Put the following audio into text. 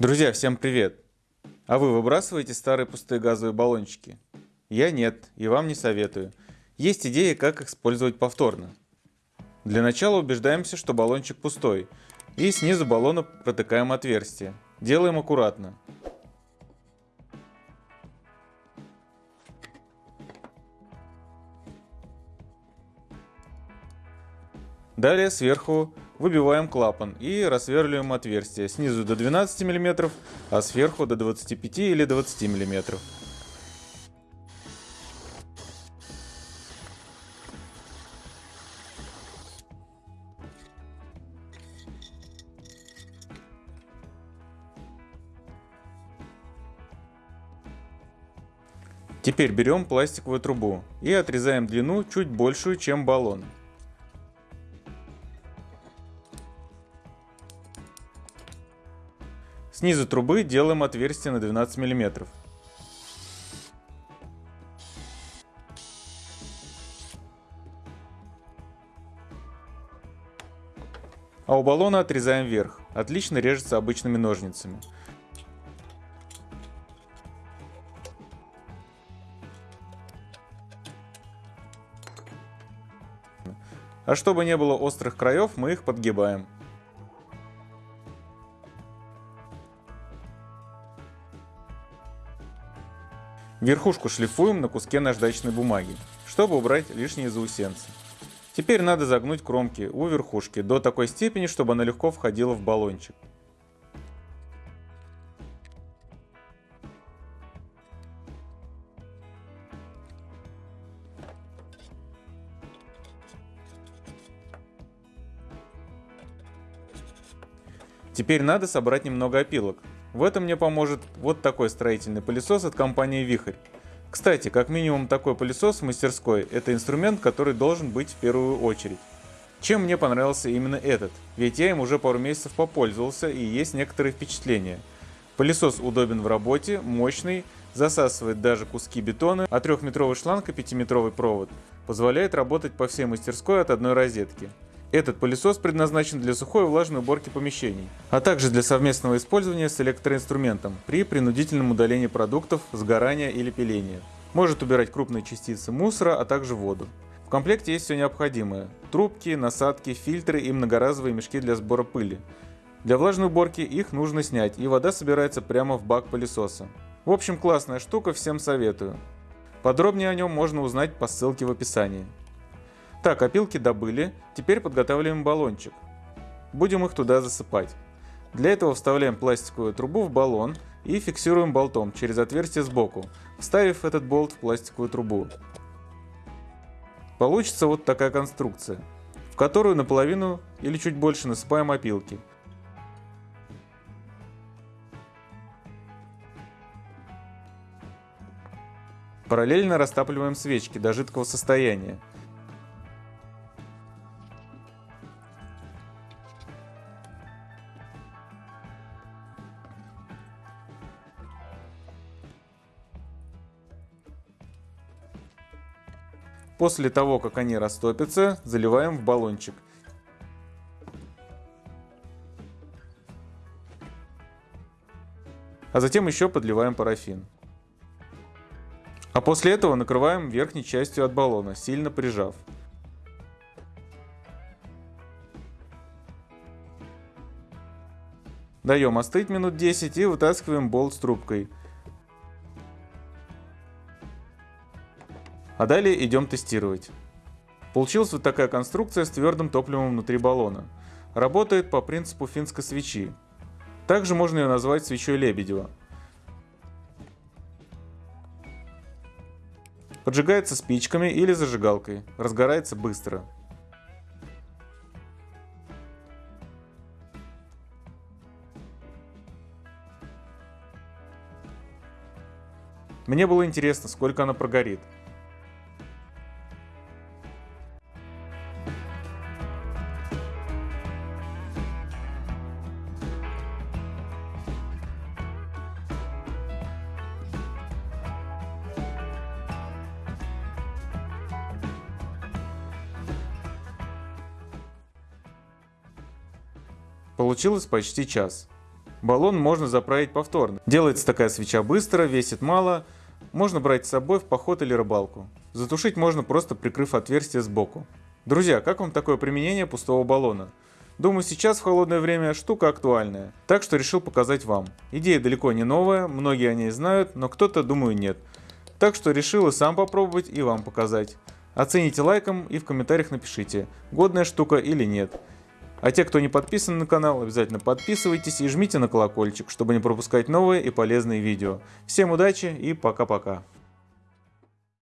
Друзья, всем привет! А вы выбрасываете старые пустые газовые баллончики? Я нет, и вам не советую. Есть идея, как их использовать повторно. Для начала убеждаемся, что баллончик пустой, и снизу баллона протыкаем отверстие. Делаем аккуратно. Далее сверху выбиваем клапан и рассверливаем отверстие снизу до 12 мм, а сверху до 25 или 20 мм. Теперь берем пластиковую трубу и отрезаем длину чуть большую, чем баллон. Снизу трубы делаем отверстие на 12 мм. А у баллона отрезаем вверх. Отлично режется обычными ножницами. А чтобы не было острых краев, мы их подгибаем. Верхушку шлифуем на куске наждачной бумаги, чтобы убрать лишние заусенцы. Теперь надо загнуть кромки у верхушки до такой степени, чтобы она легко входила в баллончик. Теперь надо собрать немного опилок, в этом мне поможет вот такой строительный пылесос от компании Вихрь. Кстати, как минимум такой пылесос в мастерской – это инструмент, который должен быть в первую очередь. Чем мне понравился именно этот? Ведь я им уже пару месяцев попользовался и есть некоторые впечатления. Пылесос удобен в работе, мощный, засасывает даже куски бетона, а трехметровый шланг и пятиметровый провод позволяет работать по всей мастерской от одной розетки. Этот пылесос предназначен для сухой и влажной уборки помещений, а также для совместного использования с электроинструментом при принудительном удалении продуктов, сгорания или пиления. Может убирать крупные частицы мусора, а также воду. В комплекте есть все необходимое – трубки, насадки, фильтры и многоразовые мешки для сбора пыли. Для влажной уборки их нужно снять, и вода собирается прямо в бак пылесоса. В общем, классная штука, всем советую. Подробнее о нем можно узнать по ссылке в описании. Так, опилки добыли, теперь подготавливаем баллончик. Будем их туда засыпать. Для этого вставляем пластиковую трубу в баллон и фиксируем болтом через отверстие сбоку, вставив этот болт в пластиковую трубу. Получится вот такая конструкция, в которую наполовину или чуть больше насыпаем опилки. Параллельно растапливаем свечки до жидкого состояния. После того, как они растопятся, заливаем в баллончик. А затем еще подливаем парафин. А после этого накрываем верхней частью от баллона, сильно прижав. Даем остыть минут 10 и вытаскиваем болт с трубкой. А далее идем тестировать. Получилась вот такая конструкция с твердым топливом внутри баллона. Работает по принципу финской свечи. Также можно ее назвать свечой Лебедева. Поджигается спичками или зажигалкой. Разгорается быстро. Мне было интересно, сколько она прогорит. Получилось почти час. Баллон можно заправить повторно. Делается такая свеча быстро, весит мало, можно брать с собой в поход или рыбалку. Затушить можно просто прикрыв отверстие сбоку. Друзья, как вам такое применение пустого баллона? Думаю, сейчас в холодное время штука актуальная, так что решил показать вам. Идея далеко не новая, многие о ней знают, но кто-то, думаю, нет. Так что решил и сам попробовать, и вам показать. Оцените лайком и в комментариях напишите, годная штука или нет. А те, кто не подписан на канал, обязательно подписывайтесь и жмите на колокольчик, чтобы не пропускать новые и полезные видео. Всем удачи и пока-пока.